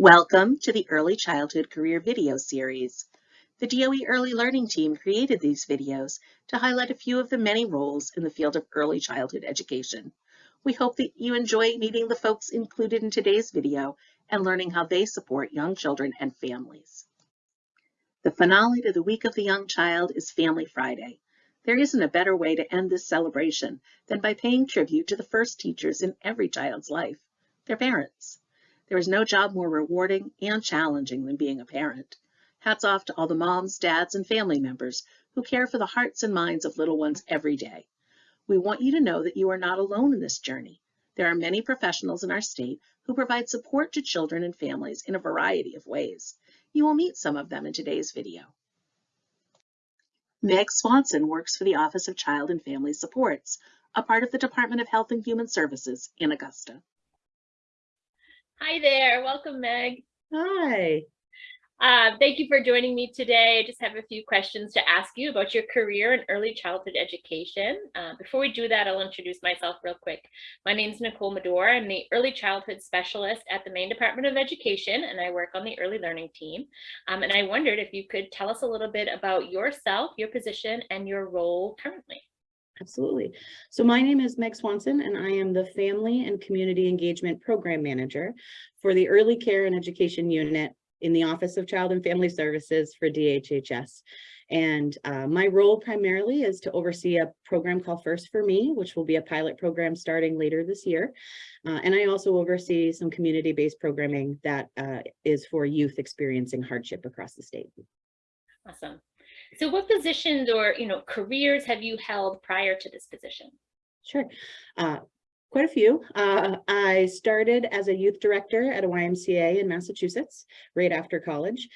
Welcome to the Early Childhood Career Video Series. The DOE Early Learning Team created these videos to highlight a few of the many roles in the field of early childhood education. We hope that you enjoy meeting the folks included in today's video and learning how they support young children and families. The finale to the Week of the Young Child is Family Friday. There isn't a better way to end this celebration than by paying tribute to the first teachers in every child's life, their parents. There is no job more rewarding and challenging than being a parent. Hats off to all the moms, dads, and family members who care for the hearts and minds of little ones every day. We want you to know that you are not alone in this journey. There are many professionals in our state who provide support to children and families in a variety of ways. You will meet some of them in today's video. Meg Swanson works for the Office of Child and Family Supports, a part of the Department of Health and Human Services in Augusta. Hi there. Welcome, Meg. Hi. Uh, thank you for joining me today. I just have a few questions to ask you about your career in early childhood education. Uh, before we do that, I'll introduce myself real quick. My name is Nicole Medor. I'm the early childhood specialist at the Maine Department of Education, and I work on the early learning team. Um, and I wondered if you could tell us a little bit about yourself, your position, and your role currently. Absolutely. So my name is Meg Swanson and I am the Family and Community Engagement Program Manager for the Early Care and Education Unit in the Office of Child and Family Services for DHHS. And uh, my role primarily is to oversee a program called First for Me, which will be a pilot program starting later this year. Uh, and I also oversee some community-based programming that uh, is for youth experiencing hardship across the state. Awesome. So what positions or, you know, careers have you held prior to this position? Sure. Uh, quite a few. Uh, I started as a youth director at a YMCA in Massachusetts right after college.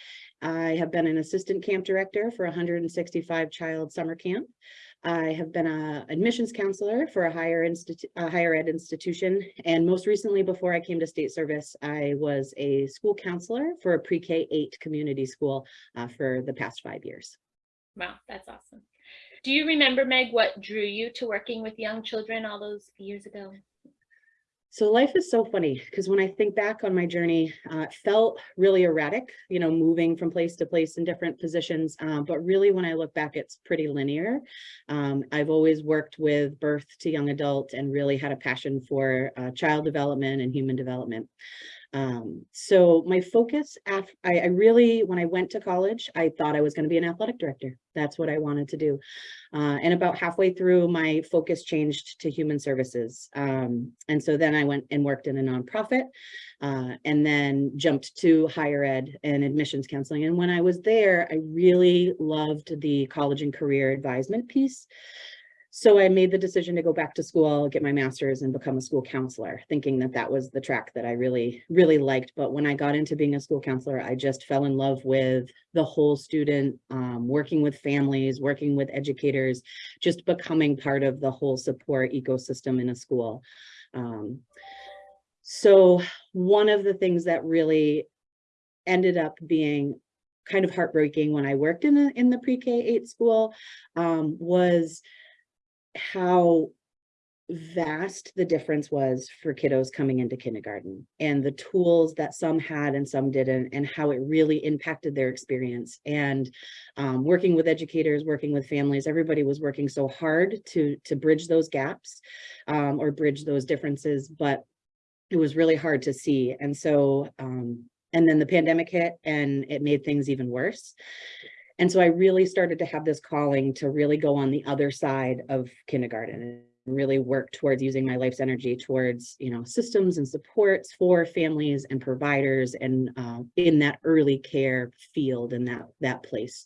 I have been an assistant camp director for 165 child summer camp. I have been a admissions counselor for a higher, a higher ed institution. And most recently, before I came to state service, I was a school counselor for a pre-K 8 community school uh, for the past five years. Wow, that's awesome. Do you remember, Meg, what drew you to working with young children all those years ago? So life is so funny because when I think back on my journey, uh, it felt really erratic, you know, moving from place to place in different positions. Um, but really, when I look back, it's pretty linear. Um, I've always worked with birth to young adult and really had a passion for uh, child development and human development. Um, so my focus, I, I really, when I went to college, I thought I was going to be an athletic director. That's what I wanted to do. Uh, and about halfway through, my focus changed to human services. Um, and so then I went and worked in a nonprofit uh, and then jumped to higher ed and admissions counseling. And when I was there, I really loved the college and career advisement piece. So I made the decision to go back to school, get my master's and become a school counselor, thinking that that was the track that I really, really liked. But when I got into being a school counselor, I just fell in love with the whole student, um, working with families, working with educators, just becoming part of the whole support ecosystem in a school. Um, so one of the things that really ended up being kind of heartbreaking when I worked in, in the pre-K 8 school um, was how vast the difference was for kiddos coming into kindergarten and the tools that some had and some didn't and how it really impacted their experience. And um, working with educators working with families everybody was working so hard to to bridge those gaps um, or bridge those differences but it was really hard to see. And so um, and then the pandemic hit and it made things even worse and so I really started to have this calling to really go on the other side of kindergarten and really work towards using my life's energy towards, you know, systems and supports for families and providers and uh, in that early care field and that, that place.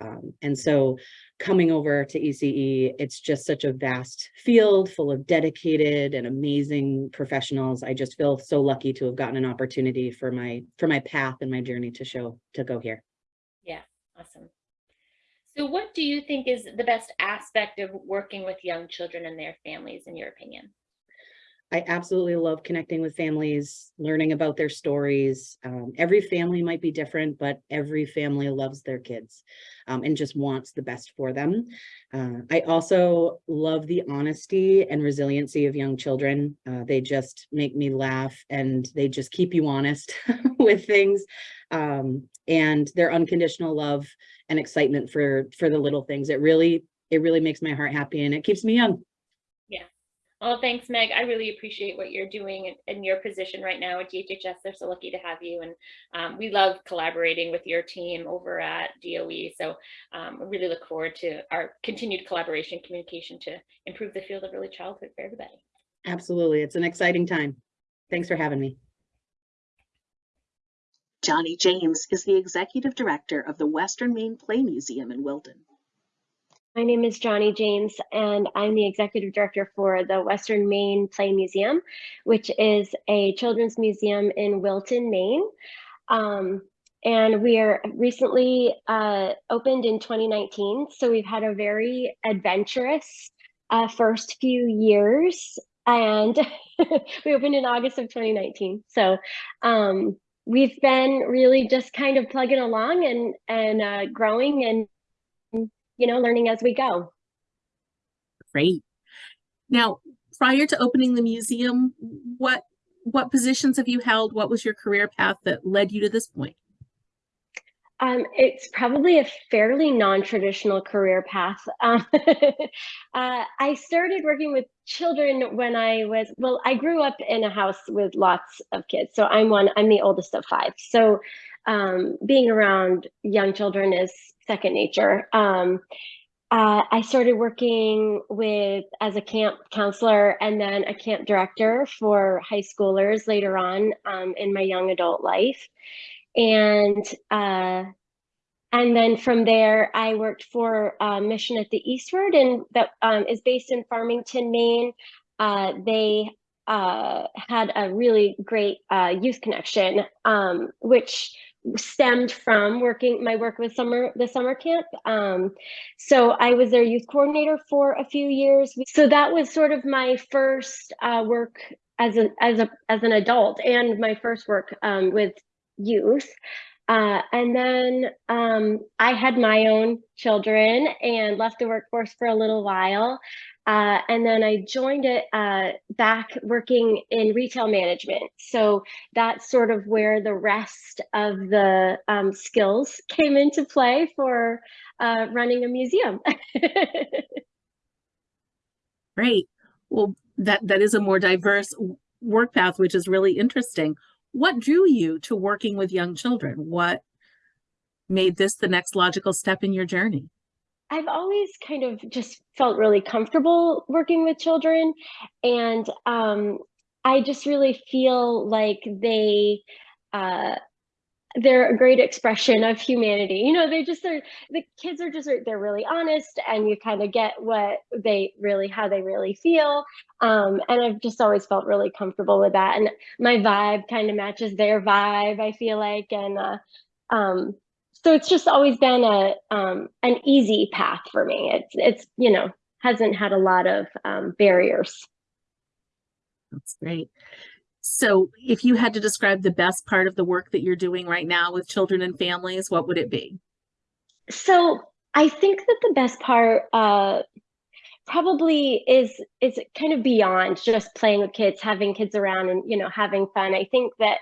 Um, and so coming over to ECE, it's just such a vast field full of dedicated and amazing professionals. I just feel so lucky to have gotten an opportunity for my for my path and my journey to show to go here. Awesome. So what do you think is the best aspect of working with young children and their families, in your opinion? I absolutely love connecting with families, learning about their stories. Um, every family might be different, but every family loves their kids um, and just wants the best for them. Uh, I also love the honesty and resiliency of young children. Uh, they just make me laugh and they just keep you honest with things. Um, and their unconditional love and excitement for for the little things. It really, it really makes my heart happy and it keeps me young. Well, thanks, Meg. I really appreciate what you're doing in, in your position right now at DHHS. They're so lucky to have you. And um, we love collaborating with your team over at DOE. So um, I really look forward to our continued collaboration communication to improve the field of early childhood for everybody. Absolutely. It's an exciting time. Thanks for having me. Johnny James is the Executive Director of the Western Maine Play Museum in Wilton. My name is Johnny James, and I'm the executive director for the Western Maine Play Museum, which is a children's museum in Wilton, Maine. Um, and we are recently uh, opened in 2019, so we've had a very adventurous uh, first few years. And we opened in August of 2019. So um, we've been really just kind of plugging along and and uh, growing and you know, learning as we go. Great. Now, prior to opening the museum, what what positions have you held? What was your career path that led you to this point? Um, it's probably a fairly non-traditional career path. Um, uh, I started working with children when I was, well, I grew up in a house with lots of kids. So I'm one, I'm the oldest of five. So um, being around young children is second nature. Um, uh, I started working with as a camp counselor and then a camp director for high schoolers later on um, in my young adult life, and uh, and then from there I worked for a Mission at the Eastward, and that um, is based in Farmington, Maine. Uh, they uh, had a really great uh, youth connection, um, which stemmed from working my work with summer the summer camp. Um, so i was their youth coordinator for a few years. So that was sort of my first uh, work as a as a as an adult and my first work um, with youth. Uh, and then um, I had my own children and left the workforce for a little while. Uh, and then I joined it uh, back working in retail management. So that's sort of where the rest of the um, skills came into play for uh, running a museum. Great. Well, that, that is a more diverse work path, which is really interesting. What drew you to working with young children? What made this the next logical step in your journey? I've always kind of just felt really comfortable working with children. And um, I just really feel like they, uh, they're a great expression of humanity. You know, they just are, the kids are just, they're really honest and you kind of get what they really, how they really feel. Um, and I've just always felt really comfortable with that. And my vibe kind of matches their vibe, I feel like. And uh, um, so it's just always been a um, an easy path for me. It's it's you know hasn't had a lot of um, barriers. That's great. So if you had to describe the best part of the work that you're doing right now with children and families, what would it be? So I think that the best part uh, probably is is kind of beyond just playing with kids, having kids around and you know having fun. I think that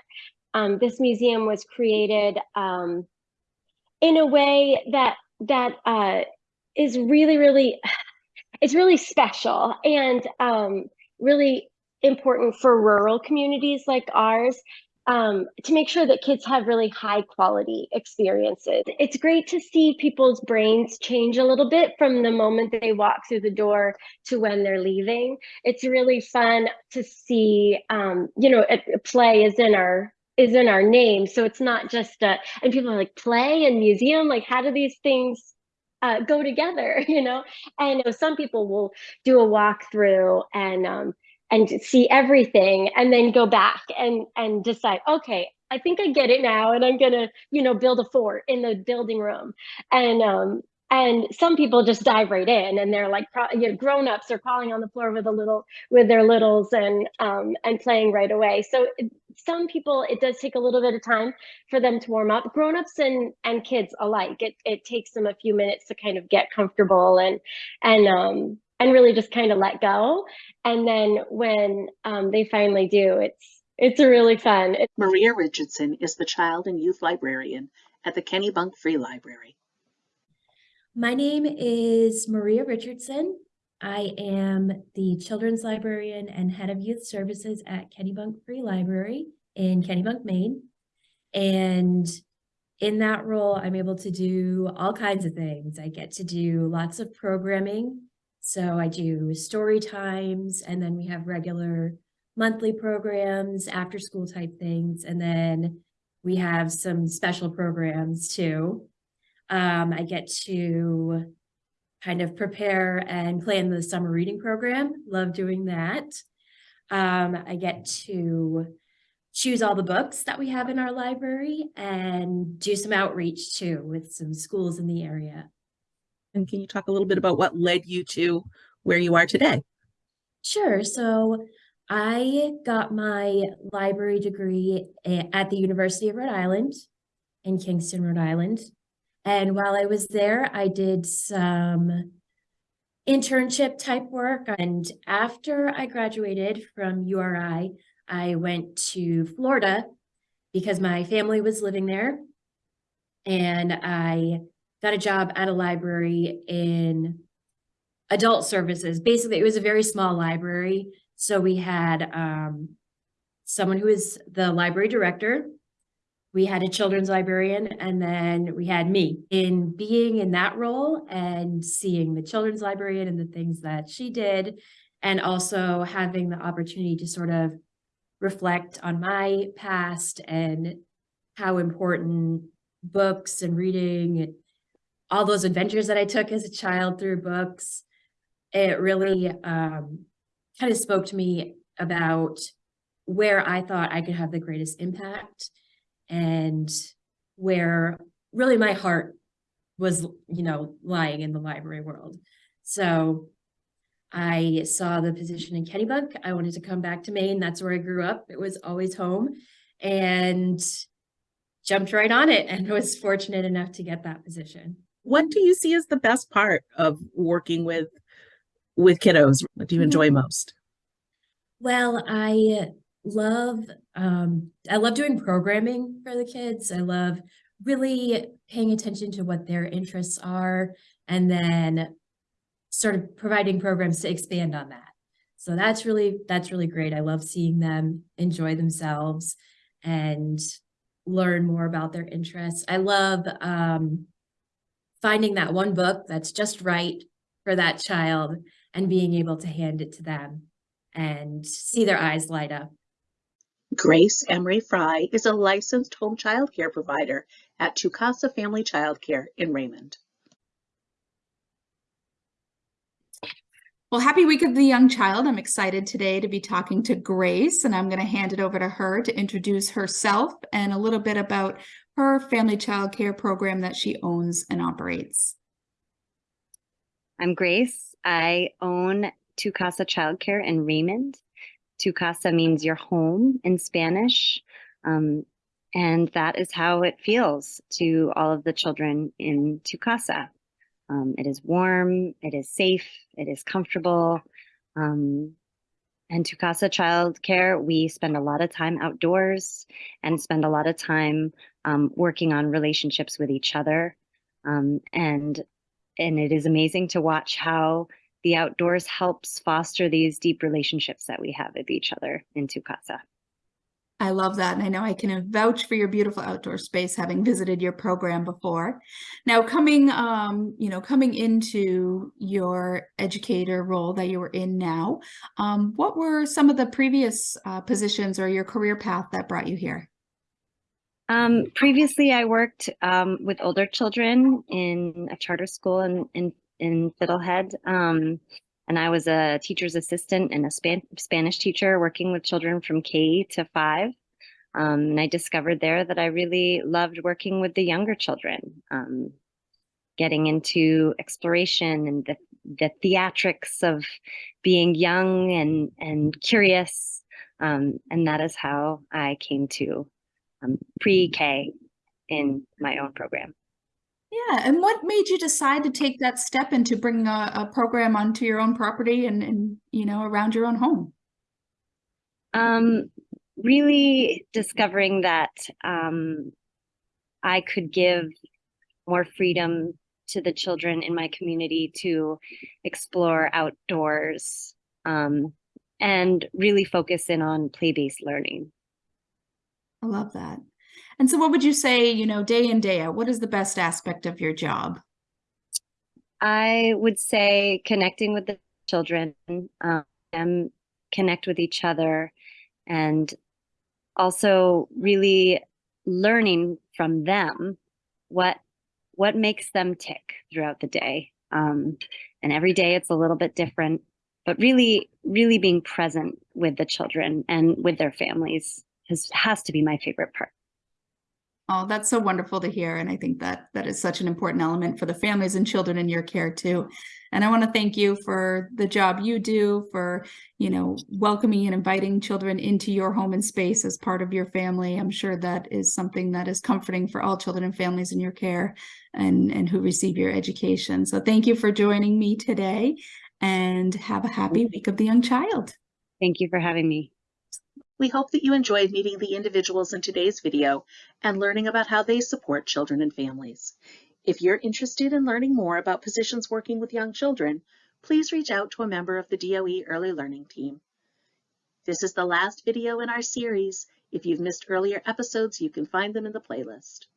um, this museum was created um, in a way that that uh, is really, really, it's really special and um, really important for rural communities like ours um, to make sure that kids have really high quality experiences. It's great to see people's brains change a little bit from the moment they walk through the door to when they're leaving. It's really fun to see, um, you know, play is in our is in our name. So it's not just, uh, and people are like play and museum, like how do these things uh, go together, you know? And some people will do a walkthrough and, um, and see everything and then go back and, and decide, okay, I think I get it now and I'm gonna, you know, build a fort in the building room. And, um, and some people just dive right in and they're like you know, grown-ups are crawling on the floor with a little with their littles and um, and playing right away. So some people it does take a little bit of time for them to warm up. Grown-ups and and kids alike it, it takes them a few minutes to kind of get comfortable and and um and really just kind of let go. And then when um, they finally do it's it's really fun. Maria Richardson is the child and youth librarian at the Kennebunk Free Library. My name is Maria Richardson. I am the children's librarian and head of youth services at Kennebunk Free Library in Kennebunk, Maine. And in that role, I'm able to do all kinds of things. I get to do lots of programming. So I do story times, and then we have regular monthly programs, after school type things, and then we have some special programs too. Um, I get to kind of prepare and plan the summer reading program. Love doing that. Um, I get to choose all the books that we have in our library and do some outreach too with some schools in the area. And can you talk a little bit about what led you to where you are today? Sure. So I got my library degree at the University of Rhode Island in Kingston, Rhode Island. And while I was there, I did some internship type work. And after I graduated from URI, I went to Florida because my family was living there. And I got a job at a library in adult services. Basically, it was a very small library. So we had um, someone who was the library director. We had a children's librarian, and then we had me. In being in that role and seeing the children's librarian and the things that she did, and also having the opportunity to sort of reflect on my past and how important books and reading and all those adventures that I took as a child through books, it really um, kind of spoke to me about where I thought I could have the greatest impact and where really my heart was, you know, lying in the library world. So I saw the position in Kennebunk. I wanted to come back to Maine. That's where I grew up. It was always home and jumped right on it and was fortunate enough to get that position. What do you see as the best part of working with with kiddos? What do you hmm. enjoy most? Well, I love um I love doing programming for the kids. I love really paying attention to what their interests are and then sort of providing programs to expand on that. So that's really that's really great. I love seeing them enjoy themselves and learn more about their interests. I love um finding that one book that's just right for that child and being able to hand it to them and see their eyes light up. Grace Emery Fry is a licensed home child care provider at Tu Casa Family Child Care in Raymond. Well, happy week of the young child. I'm excited today to be talking to Grace, and I'm going to hand it over to her to introduce herself and a little bit about her family child care program that she owns and operates. I'm Grace. I own Tu Casa Childcare in Raymond. Tu Casa means your home in Spanish. Um, and that is how it feels to all of the children in Tu Casa. Um, it is warm, it is safe, it is comfortable. Um, and Tu Casa Childcare, we spend a lot of time outdoors and spend a lot of time um, working on relationships with each other. Um, and and it is amazing to watch how the outdoors helps foster these deep relationships that we have with each other in Tu Casa. I love that. And I know I can vouch for your beautiful outdoor space having visited your program before. Now coming um, you know, coming into your educator role that you were in now, um, what were some of the previous uh, positions or your career path that brought you here? Um, previously, I worked um, with older children in a charter school in, in, in Fiddlehead. Um, and I was a teacher's assistant and a Span Spanish teacher working with children from K to five. Um, and I discovered there that I really loved working with the younger children. Um, getting into exploration and the, the theatrics of being young and, and curious. Um, and that is how I came to um, pre-K in my own program. Yeah, and what made you decide to take that step into bringing a, a program onto your own property and, and, you know, around your own home? Um, really discovering that um, I could give more freedom to the children in my community to explore outdoors um, and really focus in on play-based learning. I love that. And so what would you say, you know, day in, day out, what is the best aspect of your job? I would say connecting with the children, um, connect with each other, and also really learning from them what what makes them tick throughout the day. Um, and every day it's a little bit different, but really, really being present with the children and with their families has has to be my favorite part. Oh, that's so wonderful to hear. And I think that that is such an important element for the families and children in your care too. And I want to thank you for the job you do for, you know, welcoming and inviting children into your home and space as part of your family. I'm sure that is something that is comforting for all children and families in your care and, and who receive your education. So thank you for joining me today and have a happy week of the young child. Thank you for having me. We hope that you enjoyed meeting the individuals in today's video and learning about how they support children and families. If you're interested in learning more about positions working with young children, please reach out to a member of the DOE Early Learning Team. This is the last video in our series. If you've missed earlier episodes, you can find them in the playlist.